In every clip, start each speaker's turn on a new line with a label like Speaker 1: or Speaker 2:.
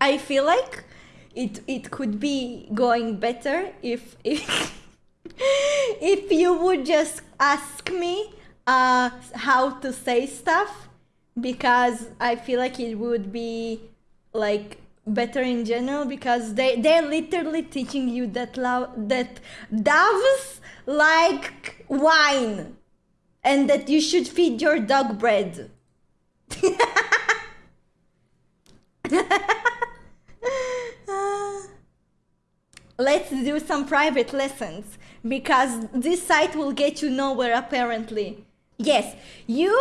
Speaker 1: I feel like it it could be going better if if if you would just ask me uh how to say stuff because I feel like it would be like better in general because they they're literally teaching you that love that doves like wine and that you should feed your dog bread. Let's do some private lessons because this site will get you nowhere apparently. Yes, you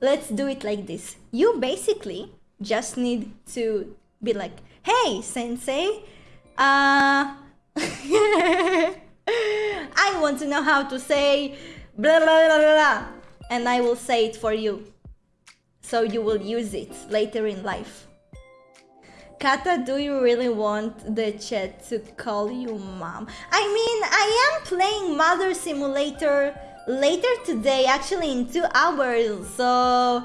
Speaker 1: let's do it like this. You basically just need to be like, hey, sensei, uh, I want to know how to say blah, blah, blah, blah, blah, and I will say it for you. So you will use it later in life. Kata, do you really want the chat to call you mom? I mean, I am playing Mother Simulator later today, actually in two hours, so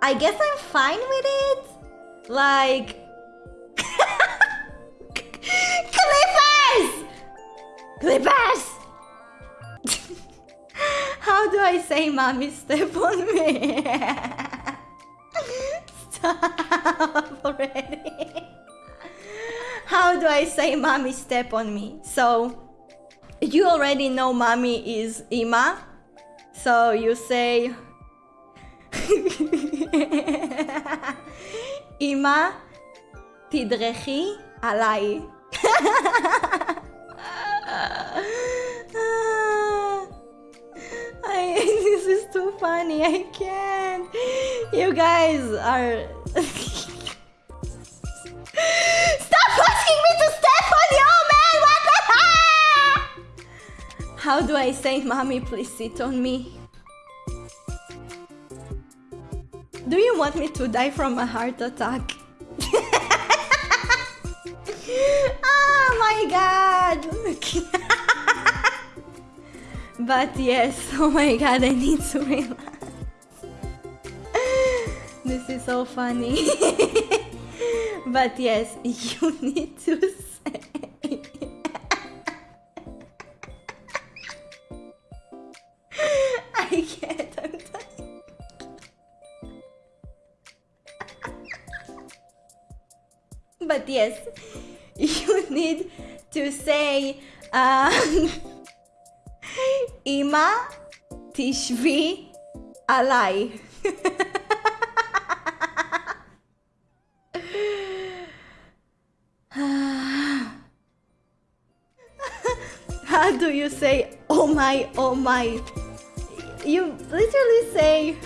Speaker 1: I guess I'm fine with it. Like, Clippers! Clippers! How do I say mommy step on me? Stop already. How do I say mommy step on me? So, you already know mommy is Ima. So you say Ima תדרכי עליי. I, this is too funny, I can't. You guys are... How do I say, mommy, please sit on me? Do you want me to die from a heart attack? oh my god! but yes, oh my god, I need to relax. this is so funny. but yes, you need to I can't, I'm dying. But yes, you need to say um, Ima tishvi alai. How do you say oh my oh my? You literally say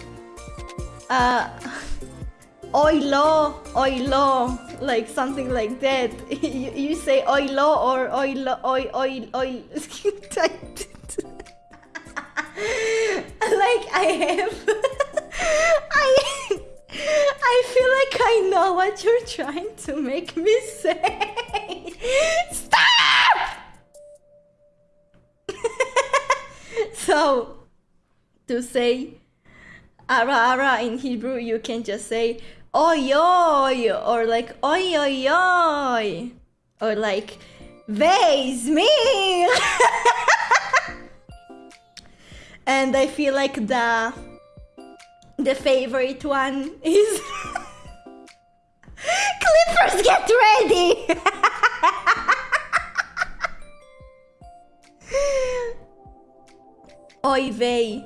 Speaker 1: uh oilo oilo like something like that. you, you say oilo or oilo oil oil oil. like I have I I feel like I know what you're trying to make me say. Stop! so to say ara ara in Hebrew you can just say oy oy or like oy oy oy or like Veis me and I feel like the the favorite one is Clippers get ready. Oy vey